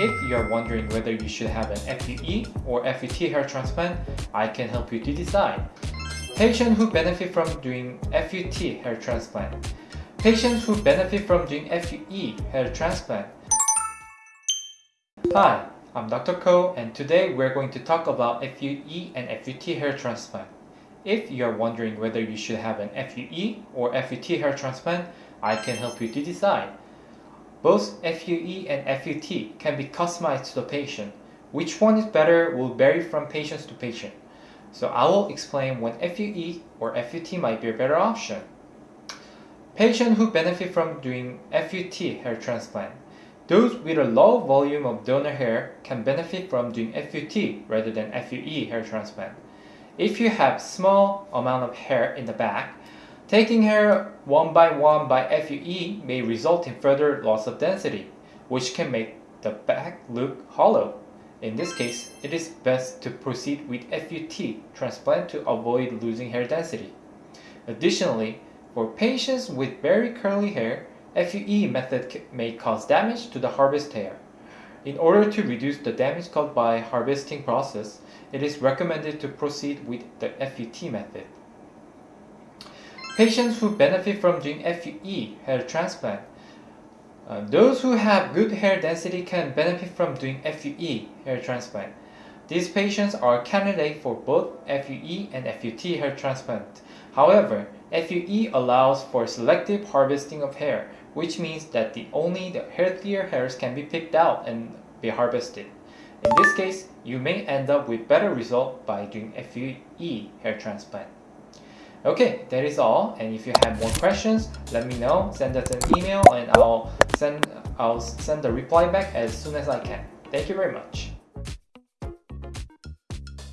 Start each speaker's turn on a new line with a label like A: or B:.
A: If you are wondering whether you should have an FUE or FUT hair transplant, I can help you to decide. Patients who benefit from doing FUT hair transplant. Patients who benefit from doing FUE hair transplant. Hi, I'm Dr. Ko and today we're going to talk about FUE and FUT hair transplant. If you are wondering whether you should have an FUE or FUT hair transplant, I can help you to decide. Both FUE and FUT can be customized to the patient. Which one is better will vary from patient to patient. So I will explain when FUE or FUT might be a better option. Patients who benefit from doing FUT hair transplant. Those with a low volume of donor hair can benefit from doing FUT rather than FUE hair transplant. If you have small amount of hair in the back, Taking hair one by one by FUE may result in further loss of density, which can make the back look hollow. In this case, it is best to proceed with FUT transplant to avoid losing hair density. Additionally, for patients with very curly hair, FUE method may cause damage to the harvest hair. In order to reduce the damage caused by harvesting process, it is recommended to proceed with the FUT method. Patients who benefit from doing FUE hair transplant. Uh, those who have good hair density can benefit from doing FUE hair transplant. These patients are candidate for both FUE and FUT hair transplant. However, FUE allows for selective harvesting of hair, which means that the only the healthier hairs can be picked out and be harvested. In this case, you may end up with better result by doing FUE hair transplant. Okay, that is all. And if you have more questions, let me know. Send us an email and I'll send I'll send the reply back as soon as I can. Thank you very much.